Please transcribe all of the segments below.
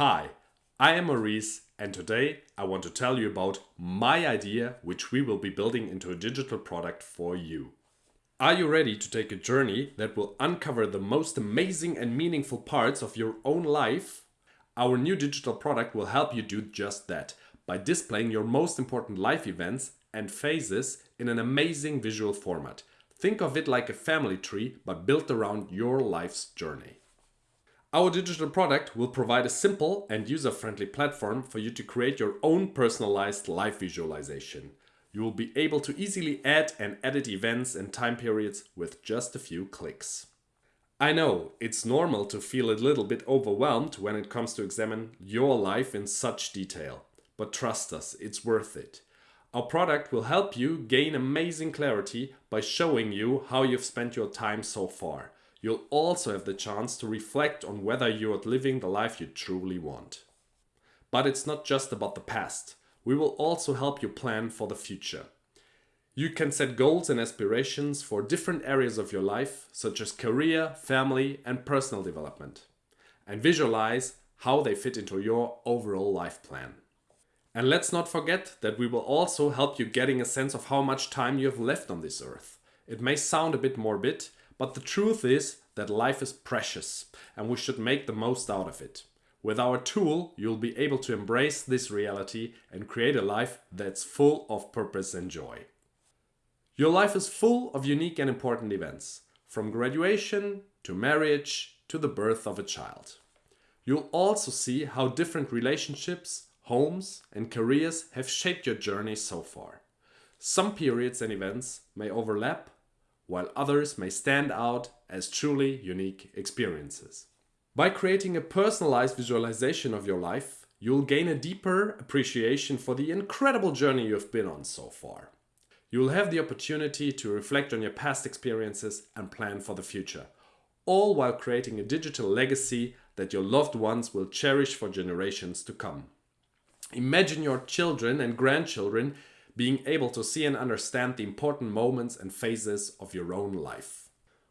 Hi, I am Maurice and today I want to tell you about my idea which we will be building into a digital product for you. Are you ready to take a journey that will uncover the most amazing and meaningful parts of your own life? Our new digital product will help you do just that by displaying your most important life events and phases in an amazing visual format. Think of it like a family tree but built around your life's journey. Our digital product will provide a simple and user-friendly platform for you to create your own personalized live visualization. You will be able to easily add and edit events and time periods with just a few clicks. I know, it's normal to feel a little bit overwhelmed when it comes to examine your life in such detail. But trust us, it's worth it. Our product will help you gain amazing clarity by showing you how you've spent your time so far you'll also have the chance to reflect on whether you're living the life you truly want. But it's not just about the past. We will also help you plan for the future. You can set goals and aspirations for different areas of your life, such as career, family, and personal development, and visualize how they fit into your overall life plan. And let's not forget that we will also help you getting a sense of how much time you have left on this earth. It may sound a bit morbid, but the truth is that life is precious and we should make the most out of it. With our tool, you'll be able to embrace this reality and create a life that's full of purpose and joy. Your life is full of unique and important events, from graduation to marriage to the birth of a child. You'll also see how different relationships, homes and careers have shaped your journey so far. Some periods and events may overlap while others may stand out as truly unique experiences. By creating a personalized visualization of your life, you'll gain a deeper appreciation for the incredible journey you've been on so far. You'll have the opportunity to reflect on your past experiences and plan for the future, all while creating a digital legacy that your loved ones will cherish for generations to come. Imagine your children and grandchildren being able to see and understand the important moments and phases of your own life.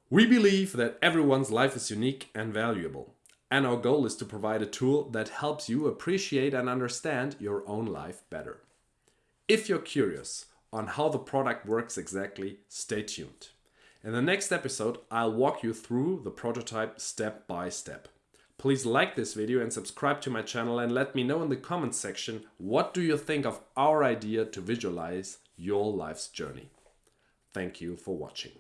We believe that everyone's life is unique and valuable, and our goal is to provide a tool that helps you appreciate and understand your own life better. If you're curious on how the product works exactly, stay tuned. In the next episode, I'll walk you through the prototype step by step. Please like this video and subscribe to my channel and let me know in the comments section what do you think of our idea to visualize your life's journey. Thank you for watching.